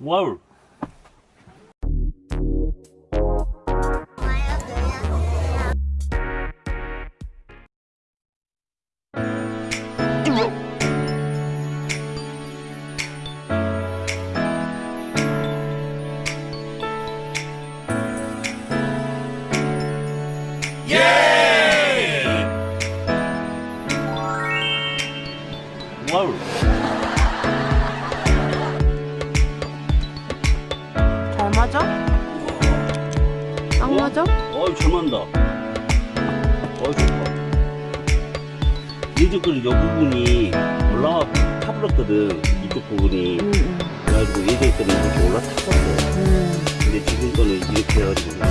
Whoa! Yay! Whoa. 맞아? 딱 맞아? 어이 잘 만다. 어이 좋다. 예전 거는 여 부분이 올라와 타버렸거든. 이쪽 부분이. 응, 응. 그래가지고 예전 거는 이렇게 올라탔었어. 음. 근데 지금 거는 이렇게 해가지고